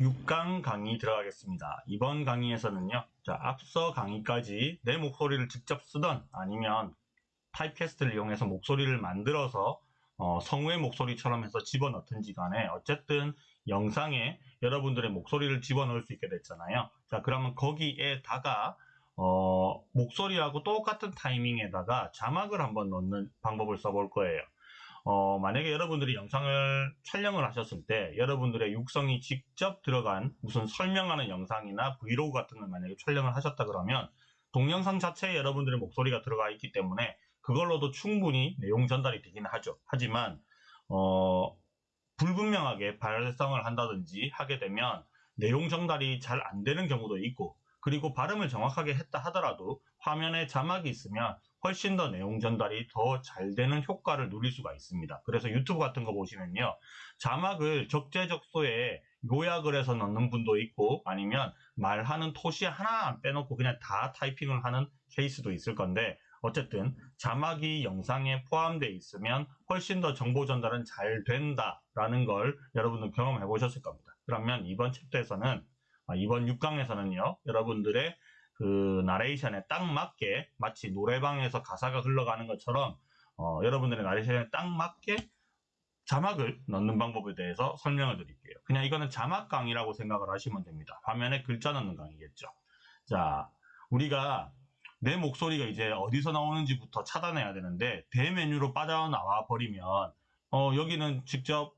6강 강의 들어가겠습니다. 이번 강의에서는요, 자, 앞서 강의까지 내 목소리를 직접 쓰던 아니면 타입캐스트를 이용해서 목소리를 만들어서 어, 성우의 목소리처럼 해서 집어넣든지 간에 어쨌든 영상에 여러분들의 목소리를 집어넣을 수 있게 됐잖아요. 자, 그러면 거기에다가 어, 목소리하고 똑같은 타이밍에다가 자막을 한번 넣는 방법을 써볼 거예요. 어, 만약에 여러분들이 영상을 촬영을 하셨을 때 여러분들의 육성이 직접 들어간 무슨 설명하는 영상이나 브이로그 같은 걸 만약에 촬영을 하셨다 그러면 동영상 자체에 여러분들의 목소리가 들어가 있기 때문에 그걸로도 충분히 내용 전달이 되긴 하죠. 하지만 어, 불분명하게 발성을 한다든지 하게 되면 내용 전달이 잘 안 되는 경우도 있고 그리고 발음을 정확하게 했다 하더라도 화면에 자막이 있으면 훨씬 더 내용 전달이 더 잘 되는 효과를 누릴 수가 있습니다. 그래서 유튜브 같은 거 보시면요. 자막을 적재적소에 요약을 해서 넣는 분도 있고 아니면 말하는 토시 하나 안 빼놓고 그냥 다 타이핑을 하는 케이스도 있을 건데 어쨌든 자막이 영상에 포함되어 있으면 훨씬 더 정보 전달은 잘 된다라는 걸 여러분들 경험해 보셨을 겁니다. 그러면 이번 챕터에서는 아, 이번 6강에서는요 여러분들의 그 나레이션에 딱 맞게 마치 노래방에서 가사가 흘러가는 것처럼 어, 여러분들의 나레이션에 딱 맞게 자막을 넣는 방법에 대해서 설명을 드릴게요. 그냥 이거는 자막 강의라고 생각을 하시면 됩니다. 화면에 글자 넣는 강의겠죠. 자, 우리가 내 목소리가 이제 어디서 나오는지부터 차단해야 되는데 대메뉴로 빠져나와 버리면 어, 여기는 직접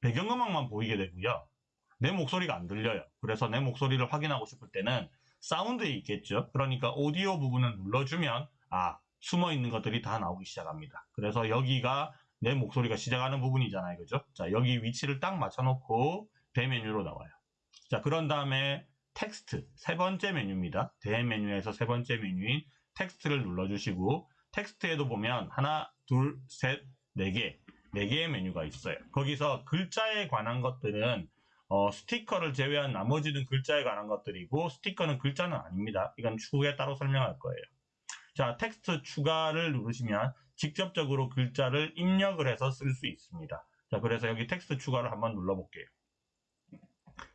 배경음악만 보이게 되고요. 내 목소리가 안 들려요. 그래서 내 목소리를 확인하고 싶을 때는 사운드에 있겠죠. 그러니까 오디오 부분을 눌러주면 아 숨어 있는 것들이 다 나오기 시작합니다. 그래서 여기가 내 목소리가 시작하는 부분이잖아요. 그죠? 자 여기 위치를 딱 맞춰놓고 대메뉴로 나와요. 자 그런 다음에 텍스트 세 번째 메뉴입니다. 대메뉴에서 세 번째 메뉴인 텍스트를 눌러주시고 텍스트에도 보면 하나 둘 셋 네 개 네 개의 메뉴가 있어요. 거기서 글자에 관한 것들은 어, 스티커를 제외한 나머지는 글자에 관한 것들이고 스티커는 글자는 아닙니다. 이건 추후에 따로 설명할 거예요. 자, 텍스트 추가를 누르시면 직접적으로 글자를 입력을 해서 쓸 수 있습니다. 자, 그래서 여기 텍스트 추가를 한번 눌러볼게요.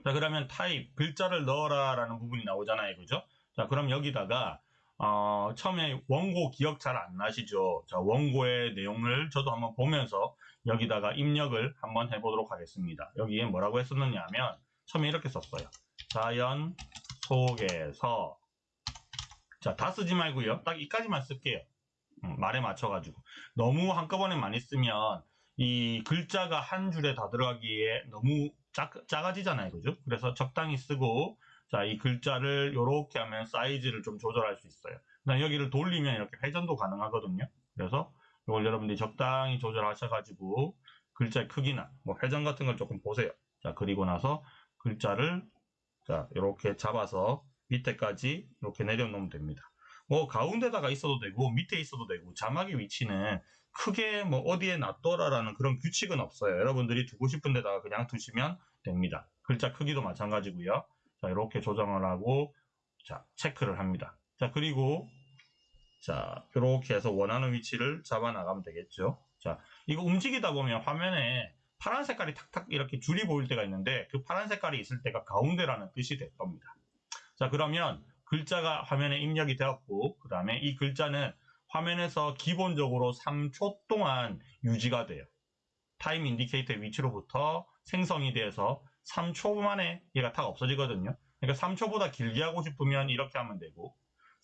자, 그러면 타입, 글자를 넣어라 라는 부분이 나오잖아요. 그죠? 자, 그럼 여기다가 어, 처음에 원고 기억 잘 안 나시죠? 자, 원고의 내용을 저도 한번 보면서 여기다가 입력을 한번 해보도록 하겠습니다. 여기에 뭐라고 했었느냐 하면 처음에 이렇게 썼어요. 자연 속에서 자, 다 쓰지 말고요. 딱 이까지만 쓸게요. 음, 말에 맞춰가지고. 너무 한꺼번에 많이 쓰면 이 글자가 한 줄에 다 들어가기에 너무 작, 작아지잖아요. 그죠? 그래서 적당히 쓰고 자, 이 글자를 이렇게 하면 사이즈를 좀 조절할 수 있어요. 여기를 돌리면 이렇게 회전도 가능하거든요. 그래서 이걸 여러분들이 적당히 조절하셔가지고 글자의 크기나 뭐 회전 같은 걸 조금 보세요. 자, 그리고 나서 글자를 자, 이렇게 잡아서 밑에까지 이렇게 내려놓으면 됩니다. 뭐 가운데다가 있어도 되고 밑에 있어도 되고 자막의 위치는 크게 뭐 어디에 놔둬라라는 그런 규칙은 없어요. 여러분들이 두고 싶은 데다가 그냥 두시면 됩니다. 글자 크기도 마찬가지고요. 자, 이렇게 조정을 하고, 자, 체크를 합니다. 자, 그리고, 자, 이렇게 해서 원하는 위치를 잡아 나가면 되겠죠. 자, 이거 움직이다 보면 화면에 파란 색깔이 탁탁 이렇게 줄이 보일 때가 있는데, 그 파란 색깔이 있을 때가 가운데라는 뜻이 될 겁니다. 자, 그러면 글자가 화면에 입력이 되었고, 그 다음에 이 글자는 화면에서 기본적으로 3초 동안 유지가 돼요. time indicator 위치로부터 생성이 돼서 3초 만에 얘가 탁 없어지거든요. 그러니까 3초보다 길게 하고 싶으면 이렇게 하면 되고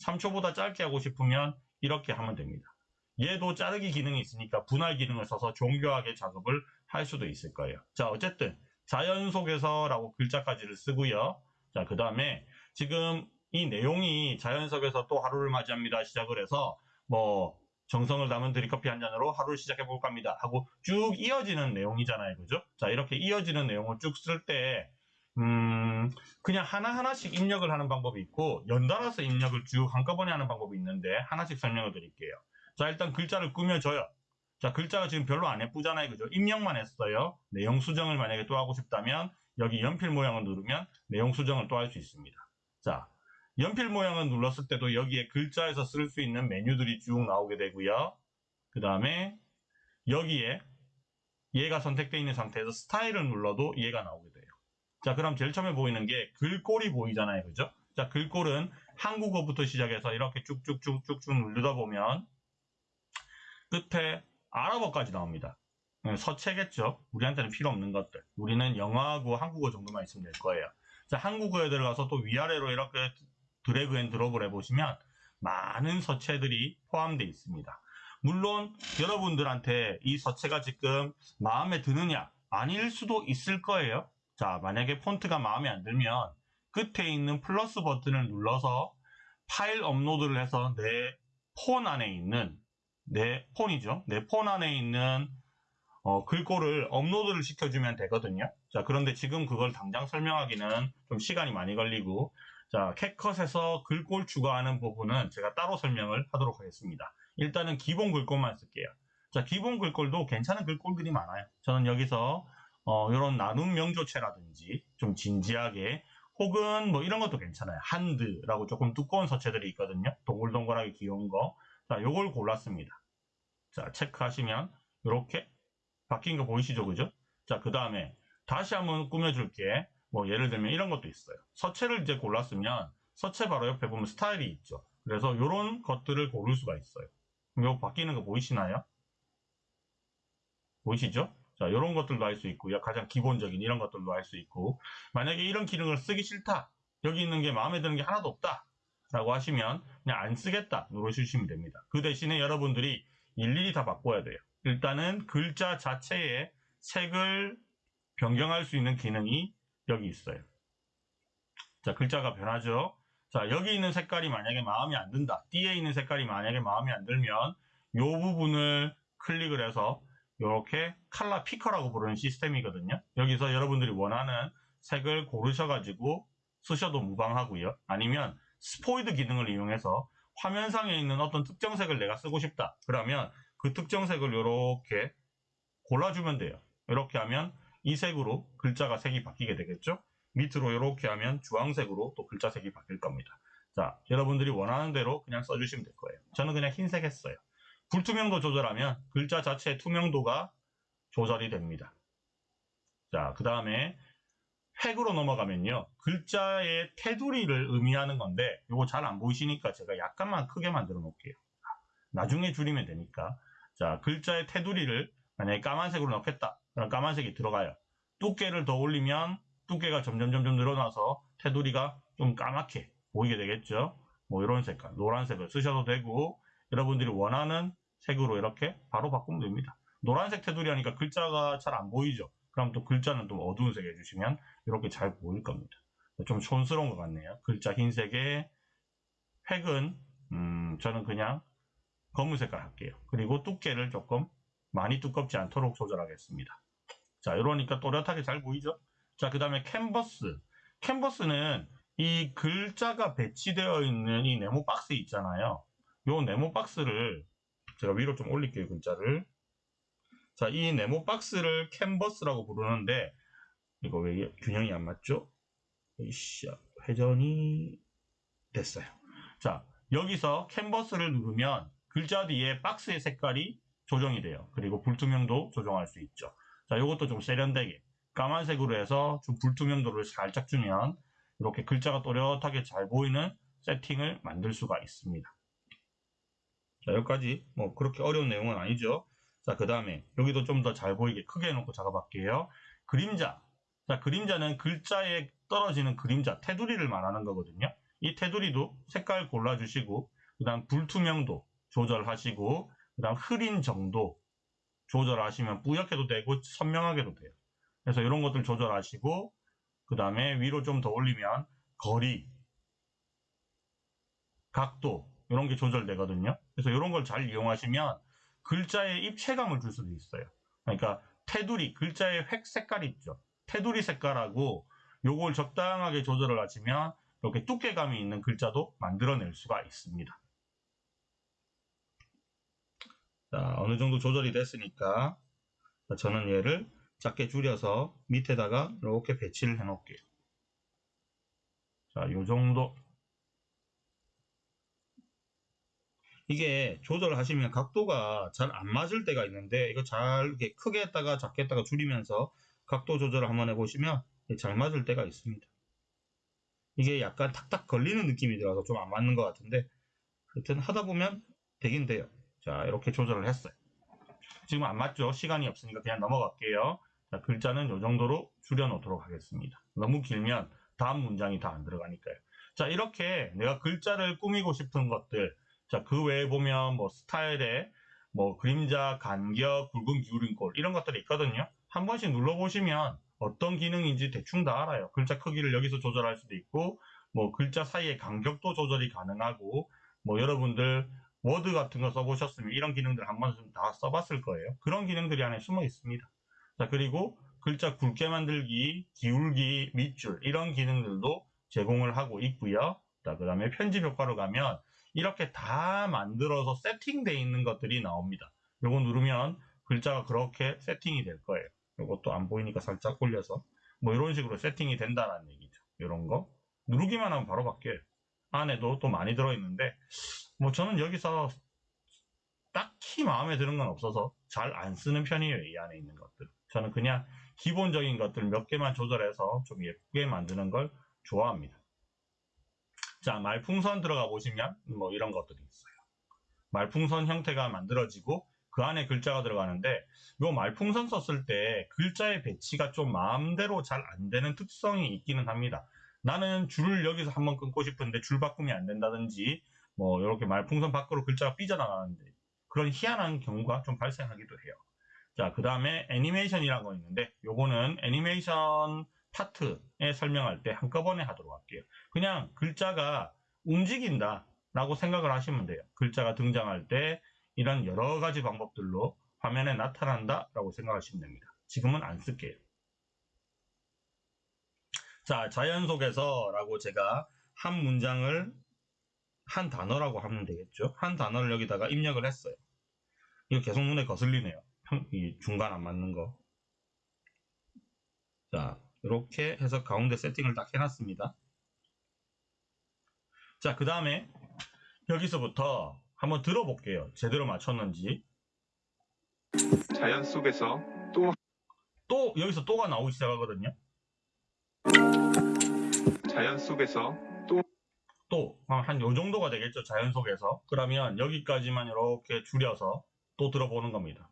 3초보다 짧게 하고 싶으면 이렇게 하면 됩니다. 얘도 자르기 기능이 있으니까 분할 기능을 써서 정교하게 작업을 할 수도 있을 거예요. 자 어쨌든 자연 속에서 라고 글자까지를 쓰고요. 자 그 다음에 지금 이 내용이 자연 속에서 또 하루를 맞이합니다 시작을 해서 뭐 정성을 담은 드립커피 한 잔으로 하루를 시작해 볼까 합니다. 하고 쭉 이어지는 내용이잖아요. 그죠? 자, 이렇게 이어지는 내용을 쭉 쓸 때, 음, 그냥 하나하나씩 입력을 하는 방법이 있고, 연달아서 입력을 쭉 한꺼번에 하는 방법이 있는데, 하나씩 설명을 드릴게요. 자, 일단 글자를 꾸며줘요. 자, 글자가 지금 별로 안 예쁘잖아요. 그죠? 입력만 했어요. 내용 수정을 만약에 또 하고 싶다면, 여기 연필 모양을 누르면 내용 수정을 또 할 수 있습니다. 자, 연필 모양을 눌렀을 때도 여기에 글자에서 쓸 수 있는 메뉴들이 쭉 나오게 되고요. 그 다음에 여기에 얘가 선택되어 있는 상태에서 스타일을 눌러도 얘가 나오게 돼요. 자, 그럼 제일 처음에 보이는 게 글꼴이 보이잖아요. 그죠? 자, 글꼴은 한국어부터 시작해서 이렇게 쭉쭉쭉쭉쭉 누르다 보면 끝에 아랍어까지 나옵니다. 네, 서체겠죠? 우리한테는 필요 없는 것들. 우리는 영어하고 한국어 정도만 있으면 될 거예요. 자, 한국어에 들어가서 또 위아래로 이렇게 drag and drop을 해보시면 많은 서체들이 포함되어 있습니다. 물론 여러분들한테 이 서체가 지금 마음에 드느냐 아닐 수도 있을 거예요. 자 만약에 폰트가 마음에 안 들면 끝에 있는 플러스 버튼을 눌러서 파일 업로드를 해서 내 폰 안에 있는 내 폰이죠. 내 폰 안에 있는 어, 글꼴을 업로드를 시켜주면 되거든요. 자 그런데 지금 그걸 당장 설명하기는 좀 시간이 많이 걸리고 자 캣컷에서 글꼴 추가하는 부분은 제가 따로 설명을 하도록 하겠습니다. 일단은 기본 글꼴만 쓸게요. 자, 기본 글꼴도 괜찮은 글꼴들이 많아요. 저는 여기서 어, 이런 나눔 명조체라든지 좀 진지하게 혹은 뭐 이런 것도 괜찮아요. 한드라고 조금 두꺼운 서체들이 있거든요. 동글동글하게 귀여운 거. 자, 요걸 골랐습니다. 자, 체크하시면 이렇게 바뀐 거 보이시죠? 그죠? 자, 그 다음에 다시 한번 꾸며줄게. 뭐 예를 들면 이런 것도 있어요. 서체를 이제 골랐으면 서체 바로 옆에 보면 스타일이 있죠. 그래서 이런 것들을 고를 수가 있어요. 이거 바뀌는 거 보이시나요? 보이시죠? 자, 이런 것들도 할수 있고요. 가장 기본적인 이런 것들도 할수 있고, 만약에 이런 기능을 쓰기 싫다. 여기 있는 게 마음에 드는 게 하나도 없다. 라고 하시면 그냥 안 쓰겠다 누르시면 됩니다. 그 대신에 여러분들이 일일이 다 바꿔야 돼요. 일단은 글자 자체의 색을 변경할 수 있는 기능이 여기 있어요. 자, 글자가 변하죠. 자, 여기 있는 색깔이 만약에 마음에 안 든다. 띠에 있는 색깔이 만약에 마음에 안 들면 이 부분을 클릭을 해서 이렇게 칼라 피커라고 부르는 시스템이거든요. 여기서 여러분들이 원하는 색을 고르셔가지고 쓰셔도 무방하고요. 아니면 스포이드 기능을 이용해서 화면상에 있는 어떤 특정 색을 내가 쓰고 싶다. 그러면 그 특정 색을 이렇게 골라주면 돼요. 이렇게 하면 이 색으로 글자가 색이 바뀌게 되겠죠. 밑으로 이렇게 하면 주황색으로 또 글자 색이 바뀔 겁니다. 자, 여러분들이 원하는 대로 그냥 써주시면 될 거예요. 저는 그냥 흰색 했어요. 불투명도 조절하면 글자 자체의 투명도가 조절이 됩니다. 자, 그 다음에 획으로 넘어가면요. 글자의 테두리를 의미하는 건데 이거 잘 안 보이시니까 제가 약간만 크게 만들어 놓을게요. 나중에 줄이면 되니까. 자, 글자의 테두리를 만약에 까만색으로 넣겠다. 그럼 까만색이 들어가요. 두께를 더 올리면 두께가 점점 점점 늘어나서 테두리가 좀 까맣게 보이게 되겠죠. 뭐 이런 색깔, 노란색을 쓰셔도 되고 여러분들이 원하는 색으로 이렇게 바로 바꾸면 됩니다. 노란색 테두리 하니까 글자가 잘 안 보이죠. 그럼 또 글자는 좀 어두운 색 해주시면 이렇게 잘 보일 겁니다. 좀 촌스러운 것 같네요. 글자 흰색에 획은 음, 저는 그냥 검은 색깔 할게요. 그리고 두께를 조금 많이 두껍지 않도록 조절하겠습니다. 자, 이러니까 또렷하게 잘 보이죠? 자, 그 다음에 캔버스. 캔버스는 이 글자가 배치되어 있는 이 네모 박스 있잖아요. 이 네모 박스를 제가 위로 좀 올릴게요, 글자를. 자, 이 네모 박스를 캔버스라고 부르는데 이거 왜 균형이 안 맞죠? 이씨, 회전이 됐어요. 자, 여기서 캔버스를 누르면 글자 뒤에 박스의 색깔이 조정이 돼요. 그리고 불투명도 조정할 수 있죠. 자, 이것도 좀 세련되게 까만색으로 해서 좀 불투명도를 살짝 주면 이렇게 글자가 또렷하게 잘 보이는 세팅을 만들 수가 있습니다. 자, 여기까지 뭐 그렇게 어려운 내용은 아니죠. 자, 그 다음에 여기도 좀 더 잘 보이게 크게 해놓고 작업할게요. 그림자. 자, 그림자는 글자에 떨어지는 그림자, 테두리를 말하는 거거든요. 이 테두리도 색깔 골라주시고, 그 다음 불투명도 조절하시고, 그 다음 흐린 정도 조절하시면 뿌옇게도 되고 선명하게도 돼요. 그래서 이런 것들 조절하시고 그 다음에 위로 좀 더 올리면 거리, 각도 이런 게 조절되거든요. 그래서 이런 걸 잘 이용하시면 글자에 입체감을 줄 수도 있어요. 그러니까 테두리, 글자의 획 색깔이 있죠. 테두리 색깔하고 요걸 적당하게 조절을 하시면 이렇게 두께감이 있는 글자도 만들어낼 수가 있습니다. 자, 어느 정도 조절이 됐으니까 저는 얘를 작게 줄여서 밑에다가 이렇게 배치를 해 놓을게요. 자, 요 정도. 이게 조절하시면 각도가 잘 안 맞을 때가 있는데 이거 잘 이렇게 크게 했다가 작게 했다가 줄이면서 각도 조절을 한번 해보시면 잘 맞을 때가 있습니다. 이게 약간 탁탁 걸리는 느낌이 들어서 좀 안 맞는 것 같은데 하여튼 하다 보면 되긴 돼요. 자 이렇게 조절을 했어요. 지금 안 맞죠? 시간이 없으니까 그냥 넘어갈게요. 자, 글자는 이 정도로 줄여놓도록 하겠습니다. 너무 길면 다음 문장이 다 안 들어가니까요. 자 이렇게 내가 글자를 꾸미고 싶은 것들 자 그 외에 보면 뭐 스타일에 뭐 그림자, 간격, 굵은 기울임꼴 이런 것들이 있거든요. 한 번씩 눌러보시면 어떤 기능인지 대충 다 알아요. 글자 크기를 여기서 조절할 수도 있고 뭐 글자 사이의 간격도 조절이 가능하고 뭐 여러분들 워드 같은 거 써보셨으면 이런 기능들 한 번쯤 다 써봤을 거예요. 그런 기능들이 안에 숨어 있습니다. 자 그리고 글자 굵게 만들기, 기울기, 밑줄 이런 기능들도 제공을 하고 있고요. 자 그 다음에 편집 효과로 가면 이렇게 다 만들어서 세팅되어 있는 것들이 나옵니다. 요거 누르면 글자가 그렇게 세팅이 될 거예요. 요것도 안 보이니까 살짝 올려서 뭐 이런 식으로 세팅이 된다는 얘기죠. 이런 거 누르기만 하면 바로 바뀌어요. 안에도 또 많이 들어있는데 뭐 저는 여기서 딱히 마음에 드는 건 없어서 잘 안 쓰는 편이에요. 이 안에 있는 것들. 저는 그냥 기본적인 것들 몇 개만 조절해서 좀 예쁘게 만드는 걸 좋아합니다. 자, 말풍선 들어가 보시면 뭐 이런 것들이 있어요. 말풍선 형태가 만들어지고 그 안에 글자가 들어가는데 이 말풍선 썼을 때 글자의 배치가 좀 마음대로 잘 안 되는 특성이 있기는 합니다. 나는 줄을 여기서 한번 끊고 싶은데 줄 바꿈이 안 된다든지 뭐 이렇게 말풍선 밖으로 글자가 삐져나가는데 그런 희한한 경우가 좀 발생하기도 해요. 자, 그 다음에 애니메이션이라는 거 있는데 요거는 애니메이션 파트에 설명할 때 한꺼번에 하도록 할게요. 그냥 글자가 움직인다 라고 생각을 하시면 돼요. 글자가 등장할 때 이런 여러 가지 방법들로 화면에 나타난다 라고 생각하시면 됩니다. 지금은 안 쓸게요. 자, 자연 속에서 라고 제가 한 문장을 한 단어라고 하면 되겠죠. 한 단어를 여기다가 입력을 했어요. 이거 계속 눈에 거슬리네요. 이 중간 안 맞는 거. 자, 이렇게 해서 가운데 세팅을 딱 해놨습니다. 자, 그 다음에 여기서부터 한번 들어볼게요. 제대로 맞췄는지. 자연 속에서 또 또 여기서 또가 나오기 시작하거든요. 자연 속에서 또한요 정도가 되겠죠. 자연 속에서. 그러면 여기까지만 이렇게 줄여서 또 들어보는 겁니다.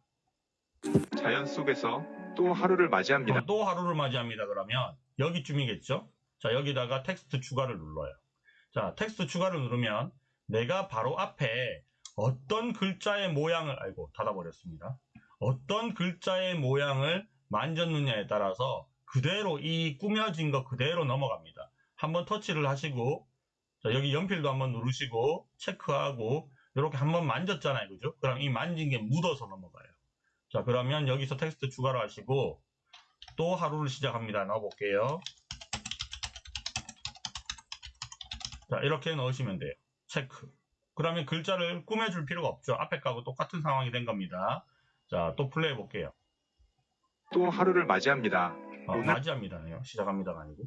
자연 속에서 또 하루를 맞이합니다. 그럼 또 하루를 맞이합니다. 그러면 여기쯤이겠죠. 자 여기다가 텍스트 추가를 눌러요. 자 텍스트 추가를 누르면 내가 바로 앞에 어떤 글자의 모양을 알고 닫아버렸습니다. 어떤 글자의 모양을 만졌느냐에 따라서 그대로 이 꾸며진 거 그대로 넘어갑니다. 한번 터치를 하시고 자, 여기 연필도 한번 누르시고 체크하고 이렇게 한번 만졌잖아요. 그죠? 그럼 이 만진 게 묻어서 넘어가요. 자 그러면 여기서 텍스트 추가를 하시고 또 하루를 시작합니다. 넣어볼게요. 자 이렇게 넣으시면 돼요. 체크. 그러면 글자를 꾸며줄 필요가 없죠. 앞에 거하고 똑같은 상황이 된 겁니다. 자 또 플레이 해볼게요. 또 하루를 맞이합니다. 어, 오늘- 맞이합니다네요. 시작합니다가 아니고.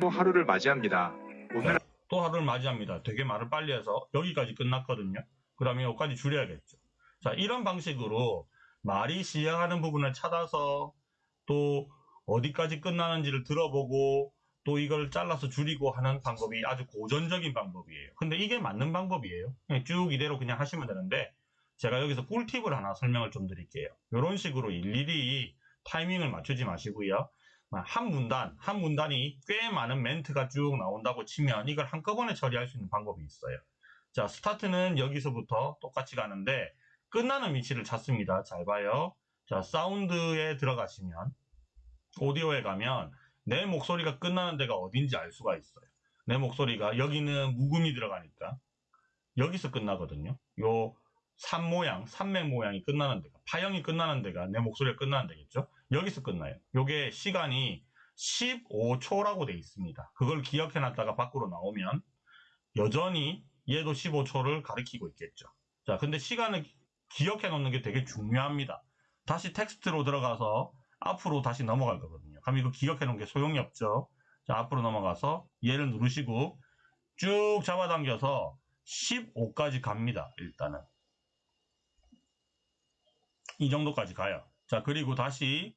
또 하루를 맞이합니다. 오늘 또 하루를 맞이합니다. 되게 말을 빨리 해서 여기까지 끝났거든요. 그러면 여기까지 줄여야겠죠. 자, 이런 방식으로 말이 시작하는 부분을 찾아서 또 어디까지 끝나는지를 들어보고 또 이걸 잘라서 줄이고 하는 방법이 아주 고전적인 방법이에요. 근데 이게 맞는 방법이에요. 쭉 이대로 그냥 하시면 되는데 제가 여기서 꿀팁을 하나 설명을 좀 드릴게요. 이런 식으로 일일이 타이밍을 맞추지 마시고요. 한 문단, 한 문단이 꽤 많은 멘트가 쭉 나온다고 치면 이걸 한꺼번에 처리할 수 있는 방법이 있어요. 자, 스타트는 여기서부터 똑같이 가는데 끝나는 위치를 찾습니다. 잘 봐요. 자, 사운드에 들어가시면 오디오에 가면 내 목소리가 끝나는 데가 어딘지 알 수가 있어요. 내 목소리가 여기는 묵음이 들어가니까 여기서 끝나거든요. 요 산 모양, 산맥 모양이 끝나는 데가 파형이 끝나는 데가 내 목소리가 끝나는 데겠죠. 여기서 끝나요. 요게 시간이 15초라고 돼 있습니다. 그걸 기억해 놨다가 밖으로 나오면 여전히 얘도 15초를 가리키고 있겠죠. 자, 근데 시간을 기억해 놓는 게 되게 중요합니다. 다시 텍스트로 들어가서 앞으로 다시 넘어갈 거거든요. 그럼 이거 기억해 놓은 게 소용이 없죠. 자, 앞으로 넘어가서 얘를 누르시고 쭉 잡아당겨서 15까지 갑니다. 일단은. 이 정도까지 가요. 자, 그리고 다시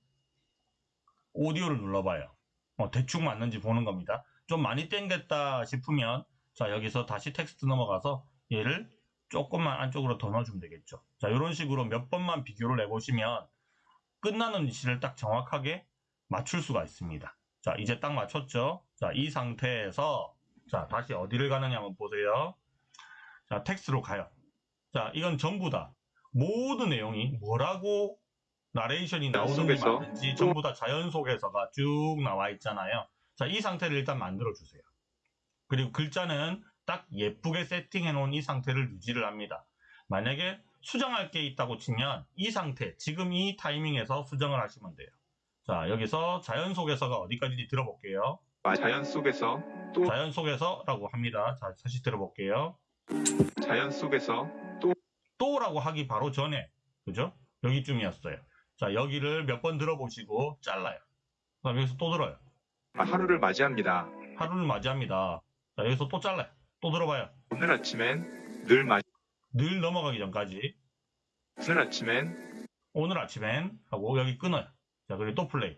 오디오를 눌러봐요. 어, 대충 맞는지 보는 겁니다. 좀 많이 땡겼다 싶으면 자, 여기서 다시 텍스트 넘어가서 얘를 조금만 안쪽으로 더 넣어주면 되겠죠. 자, 이런 식으로 몇 번만 비교를 해보시면 끝나는 위치를 딱 정확하게 맞출 수가 있습니다. 자, 이제 딱 맞췄죠? 자, 이 상태에서 자, 다시 어디를 가느냐 한번 보세요. 자, 텍스트로 가요. 자, 이건 전부 다 모든 내용이 뭐라고 나레이션이 나오는지 속에서 맞는지 전부 다 자연 속에서가 쭉 나와 있잖아요. 자, 이 상태를 일단 만들어 주세요. 그리고 글자는 딱 예쁘게 세팅해 놓은 이 상태를 유지를 합니다. 만약에 수정할 게 있다고 치면 이 상태, 지금 이 타이밍에서 수정을 하시면 돼요. 자, 여기서 자연 속에서가 어디까지인지 들어볼게요. 마- 자연 속에서 또 자연 속에서라고 합니다. 자, 다시 들어볼게요. 자연 속에서 또라고 하기 바로 전에, 그죠? 여기쯤이었어요. 자, 여기를 몇 번 들어보시고 잘라요. 그 다음 여기서 또 들어요. 하루를 맞이합니다. 하루를 맞이합니다. 자, 여기서 또 잘라요. 또 들어봐요. 오늘 아침엔 늘 마, 늘 넘어가기 전까지. 오늘 아침엔 오늘 아침엔 하고 여기 끊어요. 자, 그리고 또 플레이.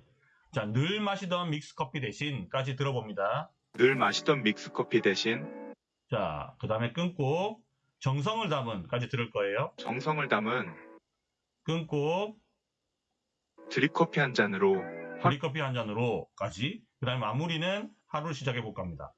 자, 늘 마시던 믹스 커피 대신까지 들어봅니다. 늘 마시던 믹스 커피 대신 자, 그 다음에 끊고 정성을 담은까지 들을 거예요. 정성을 담은 끊고 드립커피 한 잔으로 드립커피 한 잔으로까지. 그 다음에 마무리는 하루 시작해 볼까 합니다.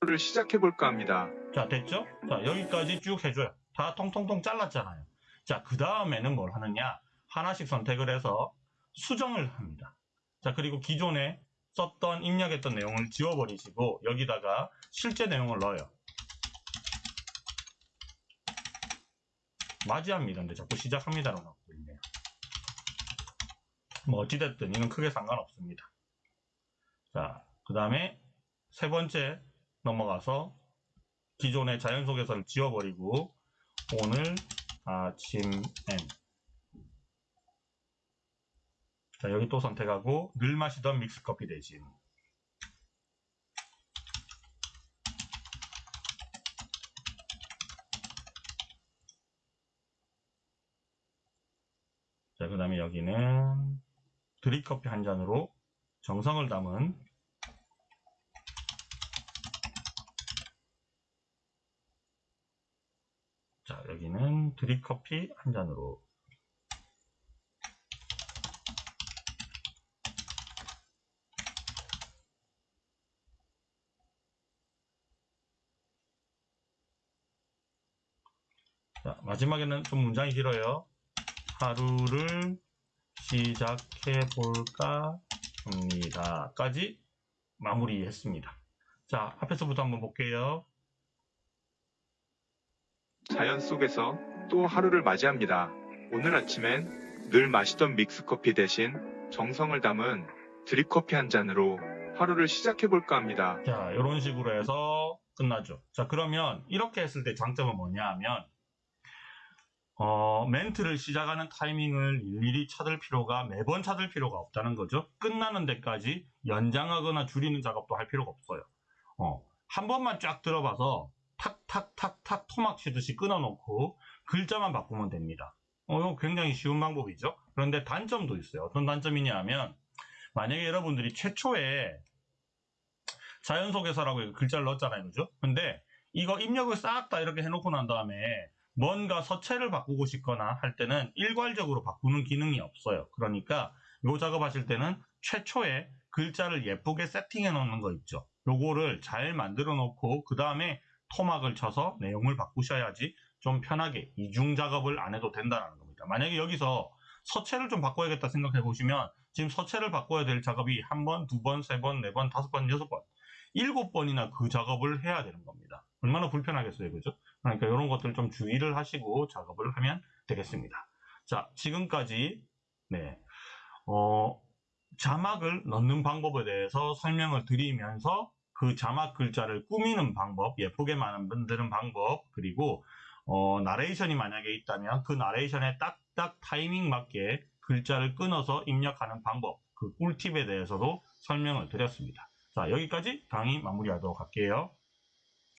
하루를 시작해볼까 합니다. 자, 됐죠? 자, 여기까지 쭉 해줘요. 다 통통통 잘랐잖아요. 자, 그 다음에는 뭘 하느냐? 하나씩 선택을 해서 수정을 합니다. 자, 그리고 기존에 썼던, 입력했던 내용을 지워버리시고, 여기다가 실제 내용을 넣어요. 맞이합니다. 근데 자꾸 시작합니다라고 나오고 있네요. 뭐, 어찌됐든, 이건 크게 상관없습니다. 자, 그 다음에 세 번째 넘어가서 기존의 자연 속에서를 지워버리고 오늘 아침엔 자 여기 또 선택하고 늘 마시던 믹스커피 대신 자 그 다음에 여기는 드립커피 한 잔으로 정성을 담은 자, 여기는 드립커피 한 잔으로. 자, 마지막에는 좀 문장이 길어요. 하루를 시작해 볼까 합니다. 까지 마무리했습니다. 자, 앞에서부터 한번 볼게요. 자연 속에서 또 하루를 맞이합니다. 오늘 아침엔 늘 마시던 믹스커피 대신 정성을 담은 드립커피 한 잔으로 하루를 시작해볼까 합니다. 자, 이런 식으로 해서 끝나죠. 자, 그러면 이렇게 했을 때 장점은 뭐냐 하면, 어, 멘트를 시작하는 타이밍을 일일이 찾을 필요가, 매번 찾을 필요가 없다는 거죠. 끝나는 데까지 연장하거나 줄이는 작업도 할 필요가 없어요. 어, 한 번만 쫙 들어봐서 탁탁탁탁 토막 치듯이 끊어놓고 글자만 바꾸면 됩니다. 어, 이거 굉장히 쉬운 방법이죠. 그런데 단점도 있어요. 어떤 단점이냐 하면, 만약에 여러분들이 최초에 자연 속에서라고 글자를 넣었잖아요. 그죠? 근데 이거 입력을 싹 다 이렇게 해놓고 난 다음에 뭔가 서체를 바꾸고 싶거나 할 때는 일괄적으로 바꾸는 기능이 없어요. 그러니까 요 작업하실 때는 최초에 글자를 예쁘게 세팅해 놓는 거 있죠. 요거를 잘 만들어 놓고 그 다음에 토막을 쳐서 내용을 바꾸셔야지 좀 편하게 이중 작업을 안 해도 된다는 겁니다. 만약에 여기서 서체를 좀 바꿔야겠다 생각해 보시면 지금 서체를 바꿔야 될 작업이 한 번, 두 번, 세 번, 네 번, 다섯 번, 여섯 번, 일곱 번이나 그 작업을 해야 되는 겁니다. 얼마나 불편하겠어요, 그죠? 그러니까 이런 것들 좀 주의를 하시고 작업을 하면 되겠습니다. 자, 지금까지 네, 어, 자막을 넣는 방법에 대해서 설명을 드리면서 그 자막 글자를 꾸미는 방법, 예쁘게 만드는 방법, 그리고 어, 나레이션이 만약에 있다면 그 나레이션에 딱딱 타이밍 맞게 글자를 끊어서 입력하는 방법, 그 꿀팁에 대해서도 설명을 드렸습니다. 자, 여기까지 강의 마무리하도록 할게요.